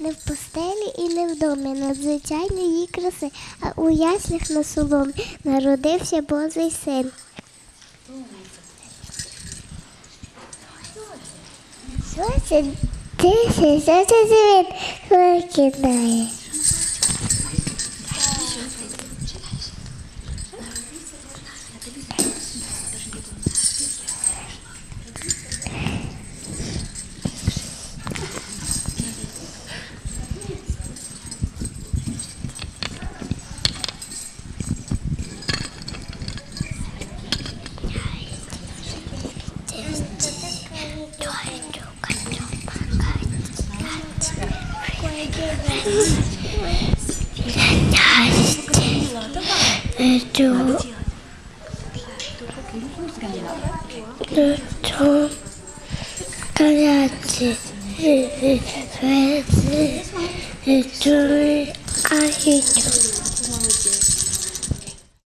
Не в постелі і не в домі, надзвичайної її краси, а у яслях на соломі народився Божий син. Що це тише, що це світ викидає? えっと、えっと、カラチ、えっと、えっと、あひと。